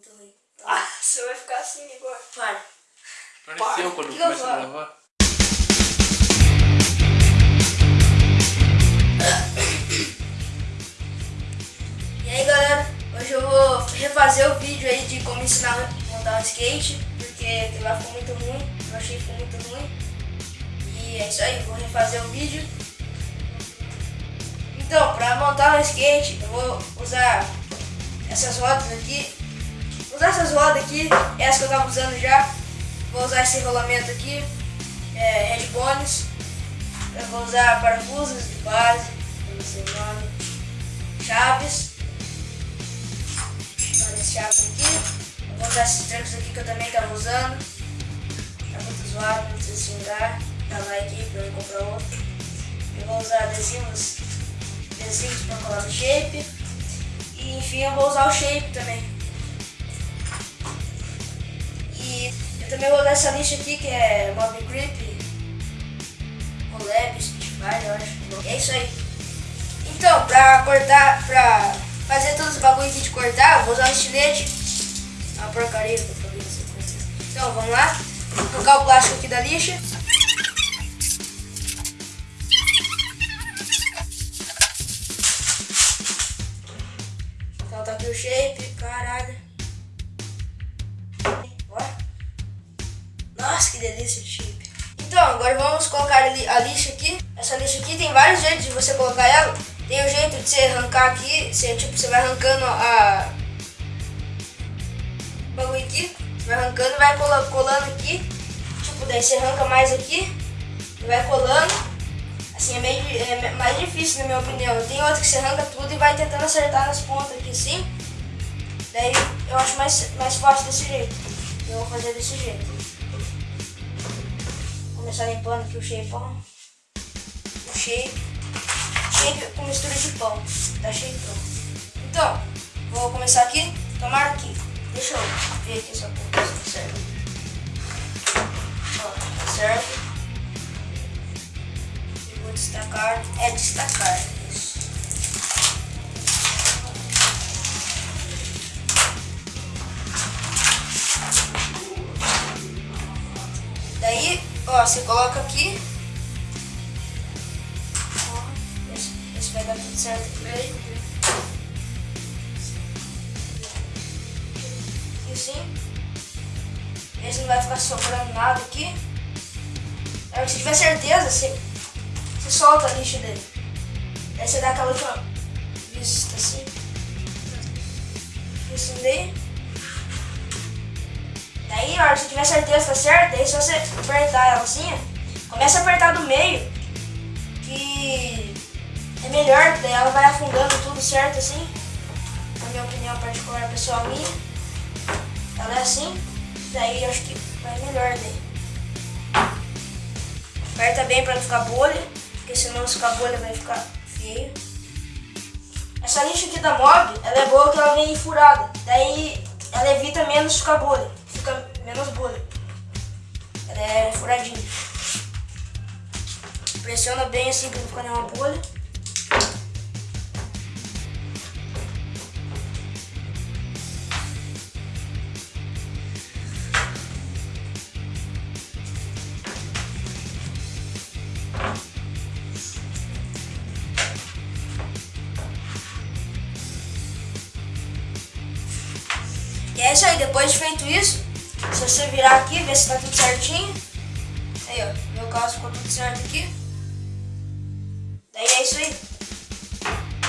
muito ruim. Ah, você vai ficar assim agora. Para. Pareceu quando começa a gravar. E aí galera, hoje eu vou refazer o vídeo aí de como ensinar a montar um skate, porque aquilo lá ficou muito ruim, eu achei que ficou muito ruim. E é isso aí, vou refazer o vídeo. Então, para montar um skate, eu vou usar essas rodas aqui. Usar essas rodas aqui, essa que eu tava usando já. Vou usar esse rolamento aqui, é, headbones. Eu vou usar parafusos de base, não sei o nome, chaves. Várias chaves aqui. Eu vou usar esses trancos aqui que eu também tava usando. Tá muito zoado, não precisa se vingar. Dá like aí pra eu comprar outro. Eu vou usar adesivos, adesivos pra colar no shape. E enfim, eu vou usar o shape também. E eu também vou usar essa lixa aqui que é Mob Grip. Collab, Spotify, eu acho. É isso aí. Então, pra cortar, pra fazer todos os bagulho aqui de cortar, vou usar um estilete. É uma porcaria que eu falei com vocês. Então, vamos lá. Vou colocar o plástico aqui da lixa. A lixa aqui. Essa lixa aqui tem vários jeitos de você colocar ela. Tem o jeito de você arrancar aqui, você, tipo, você vai arrancando a... o bagulho aqui. Vai arrancando vai cola- colando aqui. Tipo, daí você arranca mais aqui vai colando. Assim, é, meio, é mais difícil na minha opinião. Tem outra que você arranca tudo e vai tentando acertar nas pontas aqui assim. Daí eu acho mais, mais fácil desse jeito. Eu vou fazer desse jeito. Começar limpando aqui o shapeão. O shape. Shape com mistura de pão. Tá shapeão. Então, vou começar aqui. Tomar aqui. Deixa eu ver aqui essa porra se tá certo. Ó, tá certo. Eu vou destacar. É destacar. Você coloca aqui. Esse, vai dar tudo certo aqui. Aqui assim. Esse não vai ficar sobrando nada aqui. Aí se tiver certeza, você, você solta a lixa dele. Aí você dá aquela última vista assim. Assim daí. Daí, a hora que você tiver certeza tá certo, daí se você apertar ela assim, começa a apertar do meio, que é melhor, daí ela vai afundando tudo certo assim. Na minha opinião particular, pessoal minha. Ela é assim, daí eu acho que vai melhor daí. Aperta bem pra não ficar bolha, porque senão se ficar bolha vai ficar feio. Essa lixa aqui da Mob, ela é boa que ela vem furada. Daí ela evita menos ficar bolha. Menos bolha. Ela é furadinha. Pressiona bem assim pra não ficar nenhuma bolha. E é isso aí, depois de feito isso, você virar aqui, ver se tá tudo certinho. Aí, ó, meu caso ficou tudo certo aqui. Daí é isso aí.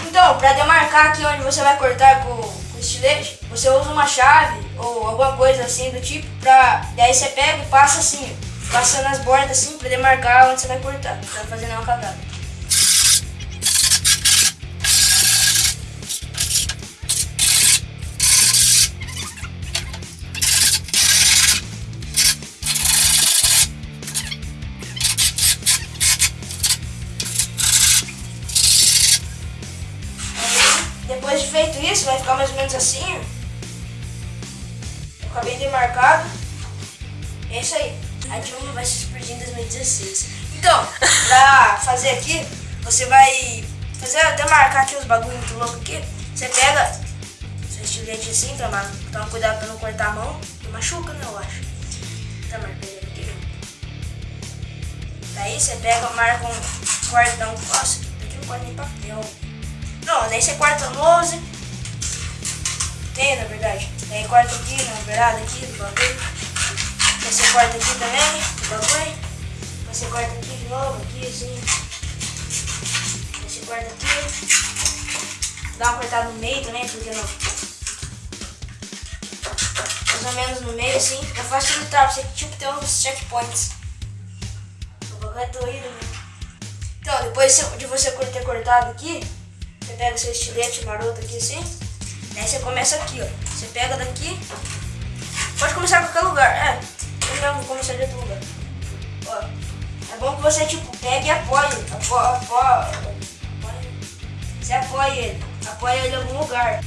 Então, pra demarcar aqui onde você vai cortar com, com estilete, você usa uma chave ou alguma coisa assim do tipo, pra... Daí você pega e passa assim, ó, passa nas bordas assim, pra demarcar onde você vai cortar, pra não fazer nenhuma cagada. Isso, vai ficar mais ou menos assim. ó. Ficar bem demarcado. É isso aí. A Dilma vai se explodir em 2016. Então, pra fazer aqui, você vai fazer demarcar aqui os bagulho muito louco aqui. Você pega seu estilete assim, toma, toma cuidado pra não cortar a mão. Machuca, né, eu acho. Tá, mas pegando aqui Daí você pega, marca um cordão. Nossa, aqui não corta nem papel. Não, daí você corta 11. Tem, na verdade. Daí corta aqui, na verdade, aqui do bagulho. Você corta aqui também, do bagulho. Você corta aqui de novo, aqui assim. Você corta aqui. Dá uma cortada no meio também, porque não. Mais ou menos no meio assim, pra facilitar, pra você tipo ter uns checkpoints. O bagulho é doído, né? Então, depois de você ter cortado aqui, você pega seu estilete maroto aqui assim. Daí você começa aqui, ó. Você pega daqui. Pode começar em qualquer lugar. É, eu mesmo começar de outro lugar. Ó. É bom que você, tipo, pegue e apoie. Apoie, apoie, apoie. Você apoia ele. Apoia ele em algum lugar.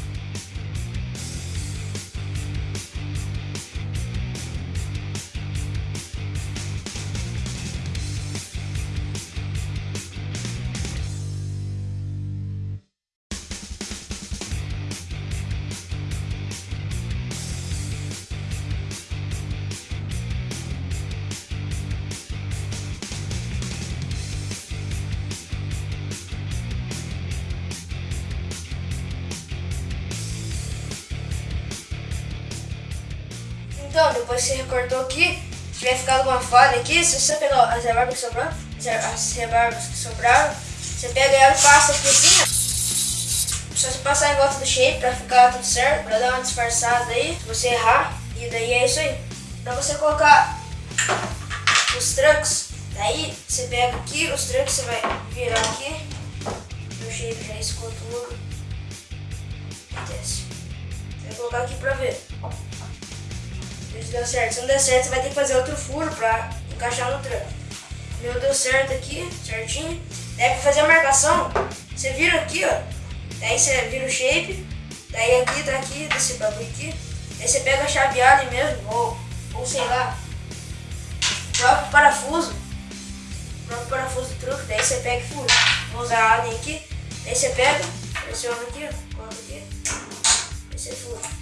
Então, depois você recortou aqui, se tiver ficado alguma falha aqui, se você pegar as rebarbas que sobraram, as rebarbas que sobraram, você pega ela e passa aqui assim, ó. Só você passar em volta do shape pra ficar tudo certo, pra dar uma disfarçada aí, se você errar, e daí é isso aí. Pra você colocar os trucks, daí você pega aqui, os trucks você vai virar aqui, o shape já escou tudo, desce. Vai colocar aqui pra ver deu certo. Se não der certo, você vai ter que fazer outro furo pra encaixar no tranco. Meu deu certo aqui, certinho. Daí pra fazer a marcação, você vira aqui, ó. Daí você vira o shape. Daí aqui, tá aqui, desse bagulho aqui. Daí você pega a chaveada mesmo, ou, ou sei lá, o próprio parafuso. O próprio parafuso do truque. Daí você pega e fura. Vou usar a alien aqui. Daí você pega, pressiona aqui, ó. Coloca aqui. Daí você fura.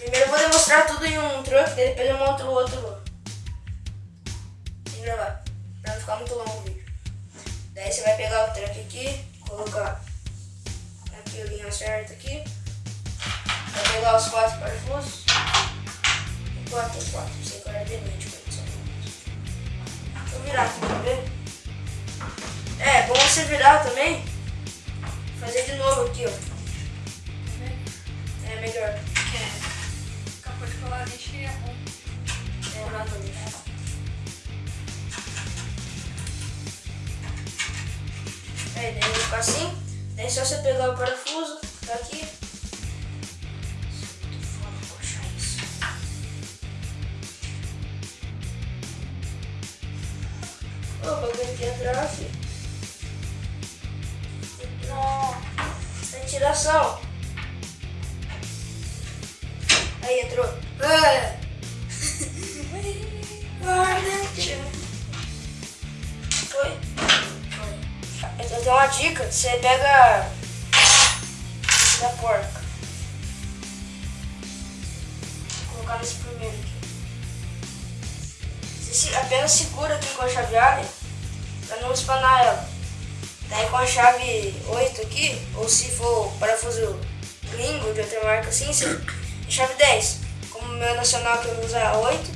Primeiro eu vou demonstrar tudo em um truque, depois eu monto o outro sem gravar, pra não ficar muito longo o vídeo. Daí você vai pegar o truque aqui, colocar aqui a linha certa aqui, vai pegar os quatro parafusos, quatro, quatro, sem cara de mente, Vou virar aqui pra ver. É, bom você virar também, fazer de novo aqui, ó. É melhor. E é nada Aí, daí assim. Daí é só você pegar o parafuso, tá aqui. Ô, o bagulho aqui atrás, filho. Ventilação. Aí entrou. Foi. Eu uma dica, você pega da porca. Vou colocar nesse primeiro aqui. Você apenas segura aqui com a chave alien pra não espanar ela. Daí com a chave 8 aqui, ou se for parafuso gringo de outra marca assim, você chave 10. Meu nacional que eu uso é 8.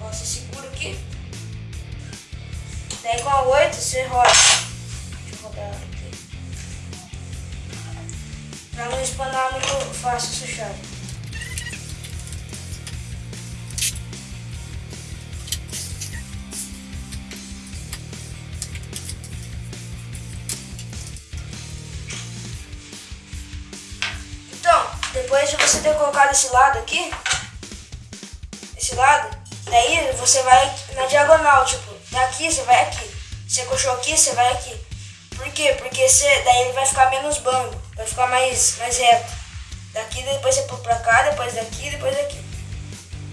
Ó, você segura aqui. Daí com a 8 você roda. Deixa eu rodar aqui. Pra não espanar muito fácil essa chave. Você ter colocado esse lado aqui, esse lado, daí você vai na diagonal, tipo, daqui você vai aqui. Você coxou aqui, você vai aqui. Por quê? Porque você, daí ele vai ficar menos bando, vai ficar mais, mais reto. Daqui, depois você pula pra cá, depois daqui, depois daqui.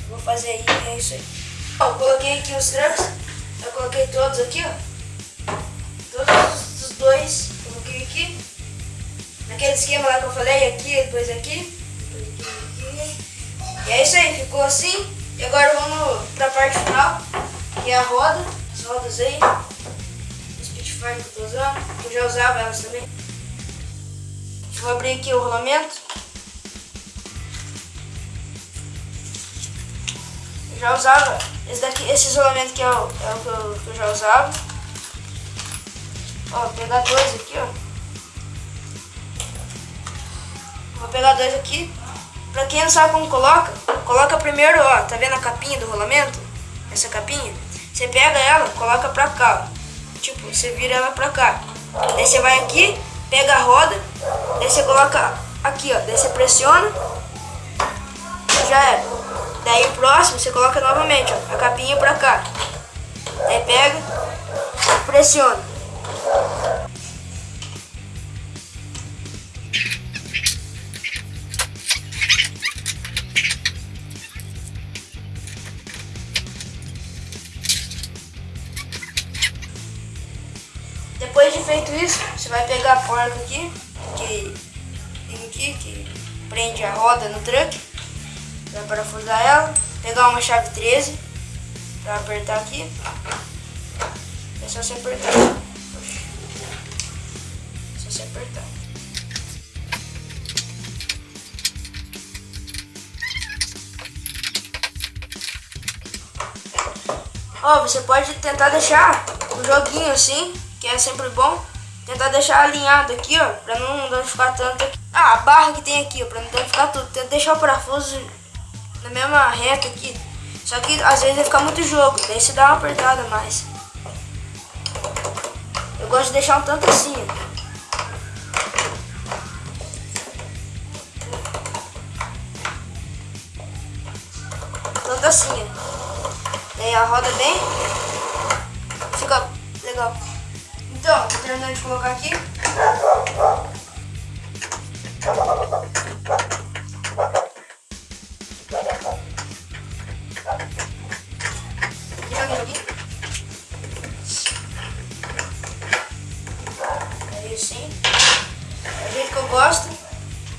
Eu vou fazer aí, é isso aí. Ó, eu coloquei aqui os trancos, eu coloquei todos aqui, ó. Todos os dois, coloquei aqui. naquele esquema lá que eu falei, aqui, depois aqui. E é isso aí, ficou assim. E agora vamos pra parte final, que é a roda, as rodas aí, Spitfire que eu tô usando, eu já usava elas também. Vou abrir aqui o rolamento. Eu já usava, esse, daqui, esse isolamento aqui é o, é o que, eu, que eu já usava. Ó, vou pegar dois aqui, ó. Vou pegar dois aqui. Pra quem não sabe como coloca, coloca primeiro, ó, tá vendo a capinha do rolamento? Essa capinha? Você pega ela, coloca pra cá, ó. Tipo, você vira ela pra cá. Daí você vai aqui, pega a roda, daí você coloca aqui, ó. Daí você pressiona, já era. Daí o próximo você coloca novamente, ó, a capinha pra cá. Daí pega, pressiona. Feito isso, você vai pegar a porca aqui, que tem aqui, que prende a roda no truque. Vai parafusar ela, pegar uma chave 13 para apertar aqui. É só você apertar. É só você apertar. Ó, você pode tentar deixar o joguinho assim, que é sempre bom. Tentar deixar alinhado aqui, ó, pra não danificar tanto aqui. Ah, a barra que tem aqui, ó, pra não danificar tudo. Tenta deixar o parafuso na mesma reta aqui. Só que às vezes vai ficar muito jogo, daí você dá uma apertada mais. Eu gosto de deixar um tanto assim, ó. Tanto assim, ó. Daí a roda bem. Fica legal. Então, terminando de colocar aqui. Assim. É o jeito que eu gosto.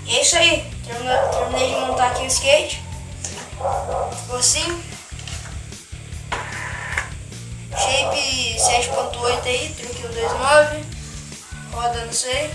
E é isso aí. Termina- Terminei de montar aqui o skate. Ficou assim. Shape 7.8 aí, truque 129. Roda, não sei.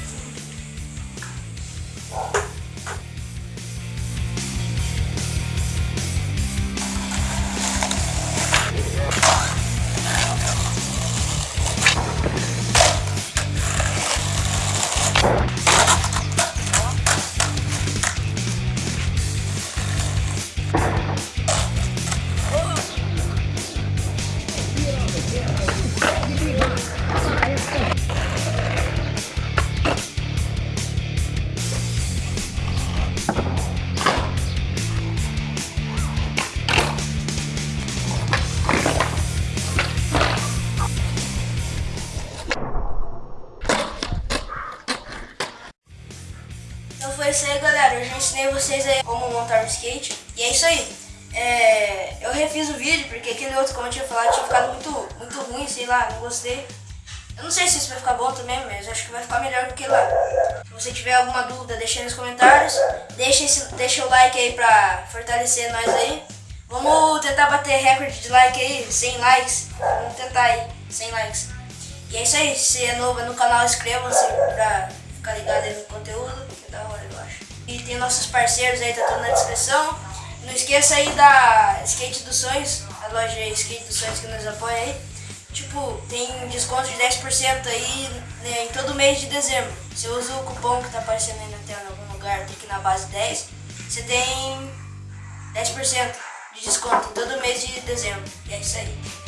Ensinei vocês aí como montar um skate. E é isso aí. É, eu refiz o vídeo porque aquele outro, como eu tinha falado, tinha ficado muito, muito ruim, sei lá, não gostei. Eu não sei se isso vai ficar bom também, mas acho que vai ficar melhor do que lá. Se você tiver alguma dúvida, deixa aí nos comentários. Deixa, esse, deixa o like aí pra fortalecer nós aí. Vamos tentar bater recorde de like aí, 100 likes. Vamos tentar aí, 100 likes. E é isso aí, se é novo no canal, inscreva-se pra ficar ligado aí no conteúdo, que é da hora, acho. E tem nossos parceiros aí, tá tudo na descrição. Não esqueça aí da Skate dos Sonhos, a loja Skate dos Sonhos que nos apoia aí. Tipo, tem desconto de 10% aí né, em todo mês de dezembro. Você usa o cupom que tá aparecendo aí na tela em algum lugar, tem aqui na base 10, você tem 10% de desconto todo mês de dezembro. E é isso aí.